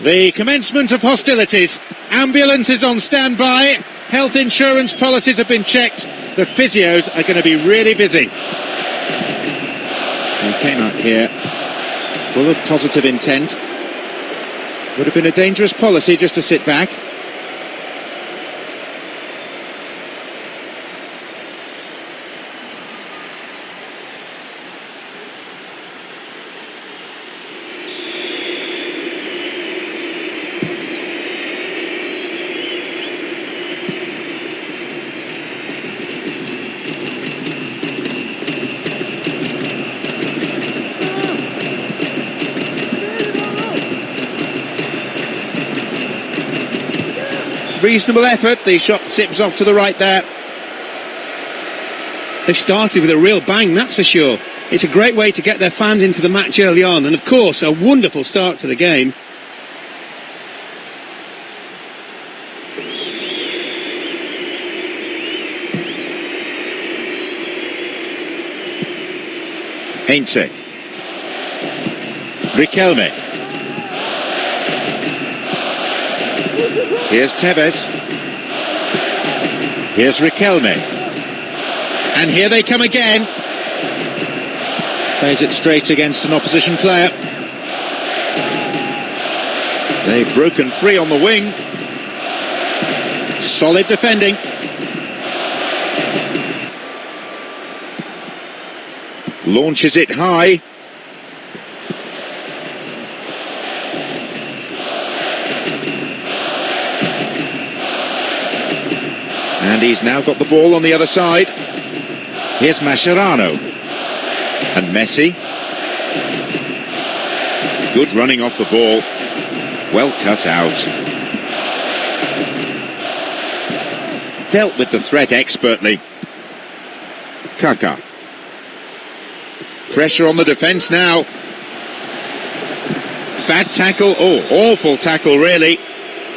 The commencement of hostilities. Ambulances on standby. Health insurance policies have been checked. The physios are going to be really busy. He came up here full of positive intent. Would have been a dangerous policy just to sit back. Reasonable effort. The shot zips off to the right there. They've started with a real bang, that's for sure. It's a great way to get their fans into the match early on, and of course, a wonderful start to the game. Heinze. Riquelme. Here's Tevez. Here's Riquelme. And here they come again. Plays it straight against an opposition player. They've broken free on the wing. Solid defending. Launches it high. And he's now got the ball on the other side. Here's Mascherano. And Messi. Good running off the ball. Well cut out. Dealt with the threat expertly. Kaka. Pressure on the defence now. Bad tackle. Oh, awful tackle, really.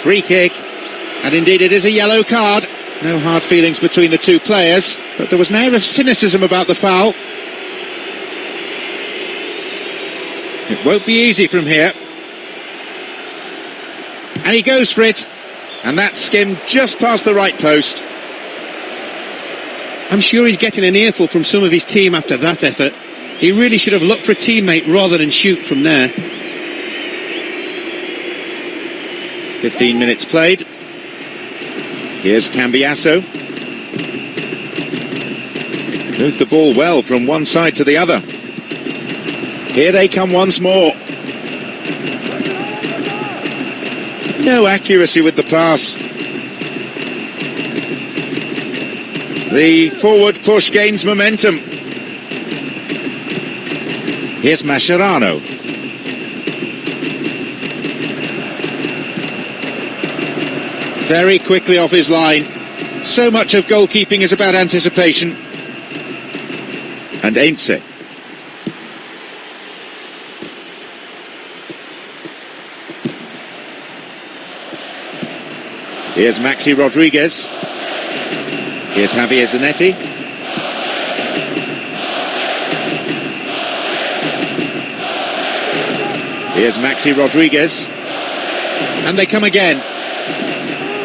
Free kick. And indeed, it is a yellow card. No hard feelings between the two players, but there was an air of cynicism about the foul. It won't be easy from here. And he goes for it, and that skimmed just past the right post. I'm sure he's getting an earful from some of his team after that effort. He really should have looked for a teammate rather than shoot from there. 15 minutes played. Here's Cambiasso. Moved the ball well from one side to the other. Here they come once more. No accuracy with the pass. The forward push gains momentum. Here's Mascherano. Very quickly off his line. So much of goalkeeping is about anticipation. And Heinze. Here's Maxi Rodriguez. Here's Javier Zanetti. Here's Maxi Rodriguez. And they come again.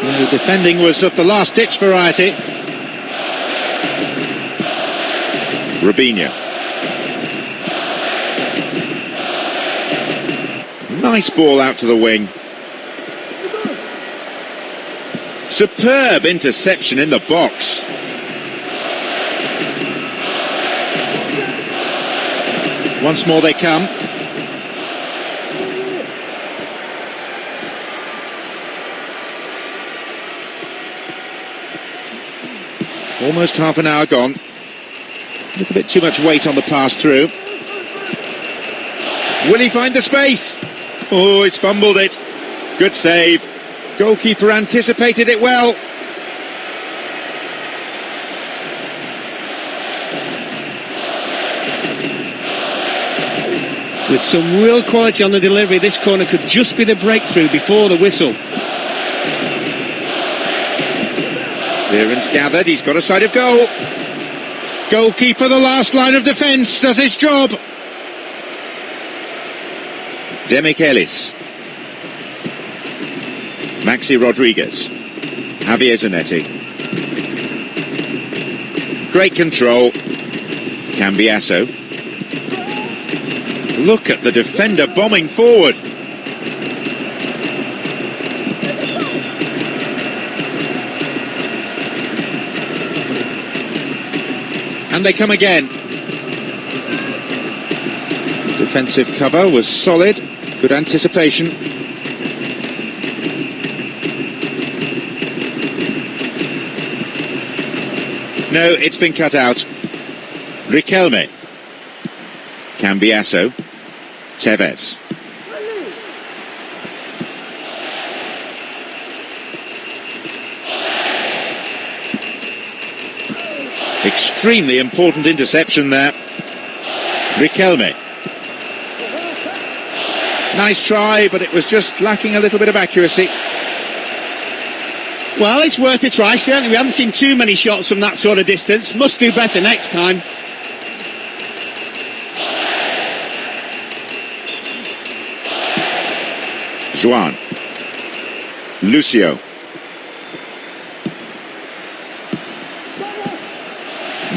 The defending was of the last-ditch variety. Robinho. Nice ball out to the wing. Superb interception in the box. Once more they come. Almost half an hour gone. A little bit too much weight on the pass through. Will he find the space? Oh, he's fumbled it. Good save. Goalkeeper anticipated it well. With some real quality on the delivery, this corner could just be the breakthrough before the whistle. Clearance gathered, he's got a side of goal. Goalkeeper, the last line of defence, does his job. Demichelis. Maxi Rodriguez. Javier Zanetti. Great control. Cambiasso. Look at the defender bombing forward. And they come again. Defensive cover was solid. Good anticipation. No, it's been cut out. Riquelme. Cambiasso. Tevez. Extremely important interception there. Riquelme. Nice try, but it was just lacking a little bit of accuracy. Well, it's worth a try, certainly. We haven't seen too many shots from that sort of distance. Must do better next time. Juan. Lucio.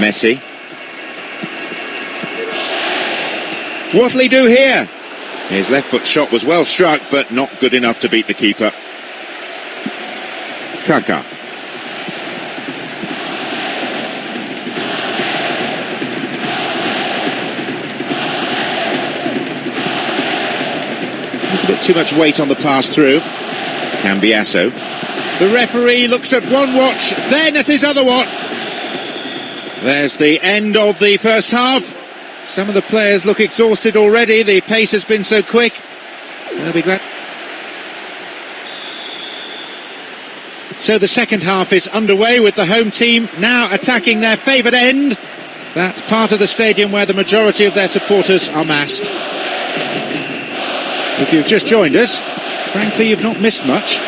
Messi. What'll he do here? His left foot shot was well struck, but not good enough to beat the keeper. Kaka. A bit too much weight on the pass through. Cambiasso. The referee looks at one watch, then at his other watch. There's the end of the first half. Some of the players look exhausted already. The pace has been so quick. They'll be glad. So the second half is underway with the home team now attacking their favoured end. That part of the stadium where the majority of their supporters are massed. If you've just joined us, frankly, you've not missed much.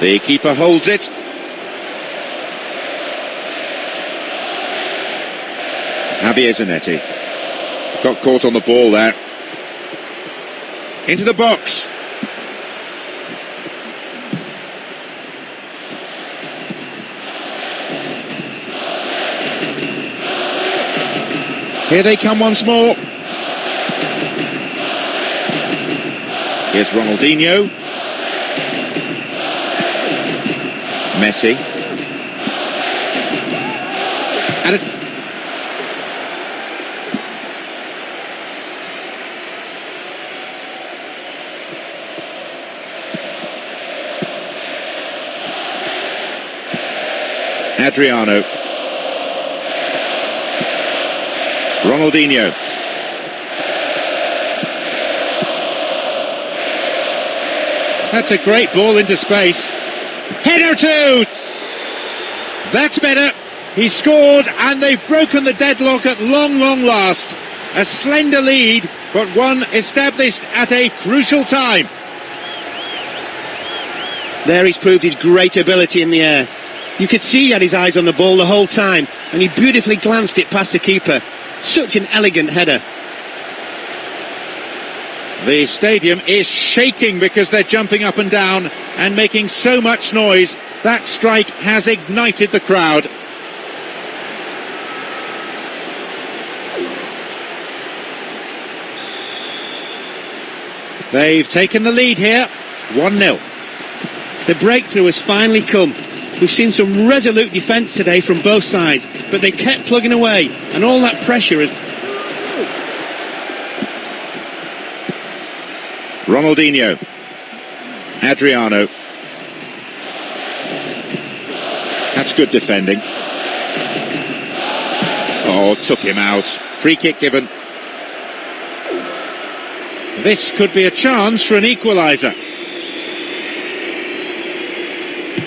The keeper holds it. Javier Zanetti. Got caught on the ball there. Into the box. Here they come once more. Here's Ronaldinho. Messi. And it, Adriano. Ronaldinho. That's a great ball into space. Two! That's better. He scored and they've broken the deadlock at long, long last. A slender lead, but one established at a crucial time. There he's proved his great ability in the air. You could see he had his eyes on the ball the whole time, and he beautifully glanced it past the keeper. Such an elegant header. The stadium is shaking because they're jumping up and down and making so much noise. That strike has ignited the crowd. They've taken the lead here, 1-0. The breakthrough has finally come. We've seen some resolute defence today from both sides, but they kept plugging away, and all that pressure has Ronaldinho. Adriano. That's good defending. Oh, took him out. Free kick given. This could be a chance for an equaliser.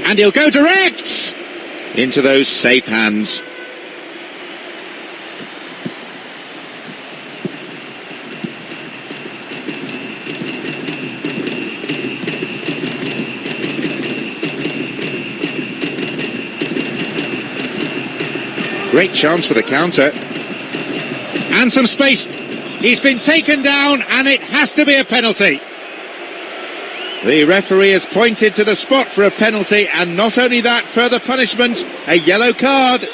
And he'll go direct into those safe hands. Great chance for the counter. And some space. He's been taken down and it has to be a penalty. The referee has pointed to the spot for a penalty and not only that, further punishment, a yellow card.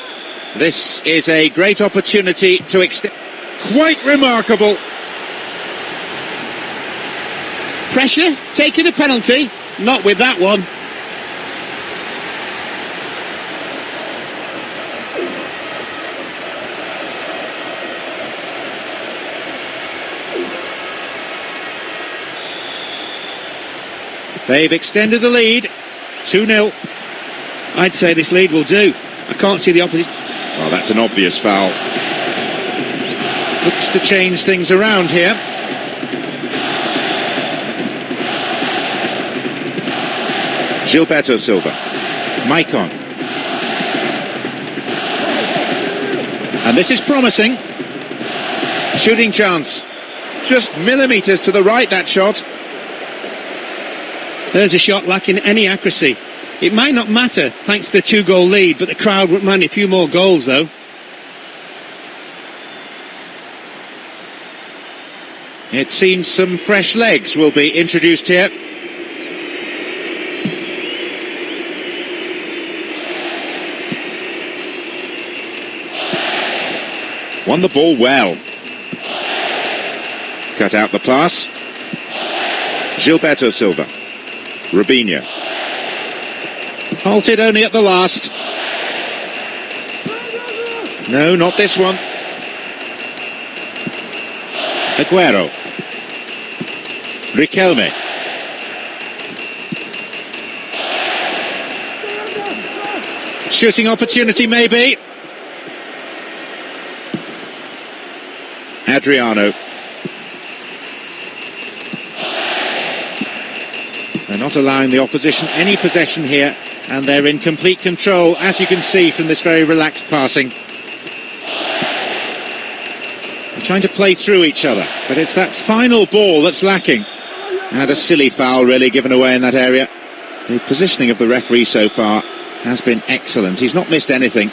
This is a great opportunity to extend. Quite remarkable. Pressure, taking a penalty, not with that one. They've extended the lead. 2 0. I'd say this lead will do. I can't see the opposition. Well, that's an obvious foul. Looks to change things around here. Gilberto Silva. Maicon. And this is promising. Shooting chance. Just millimetres to the right, that shot. There's a shot lacking any accuracy. It might not matter thanks to the two goal lead, but the crowd would mind a few more goals though. It seems some fresh legs will be introduced here. Won the ball well. Cut out the pass. Gilberto Silva. Robinho. Halted only at the last. No, not this one. Aguero. Riquelme. Shooting opportunity maybe. Adriano. Not allowing the opposition any possession here, and they're in complete control, as you can see from this very relaxed passing. They're trying to play through each other, but it's that final ball that's lacking. And a silly foul really given away in that area. The positioning of the referee so far has been excellent. He's not missed anything.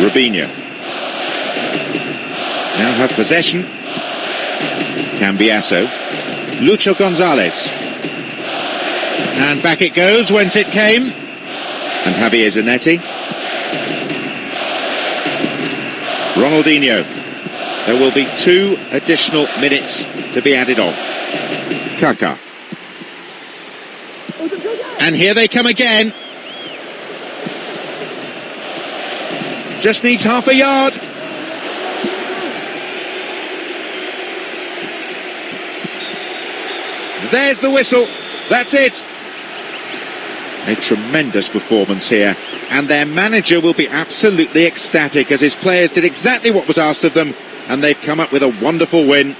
Robinho. Now have possession. Cambiasso. Lucho Gonzalez. And back it goes whence it came. And Javier Zanetti. Ronaldinho. There will be two additional minutes to be added on. Kaka. And here they come again. Just needs half a yard. There's the whistle. That's it. A tremendous performance here. And their manager will be absolutely ecstatic as his players did exactly what was asked of them and they've come up with a wonderful win.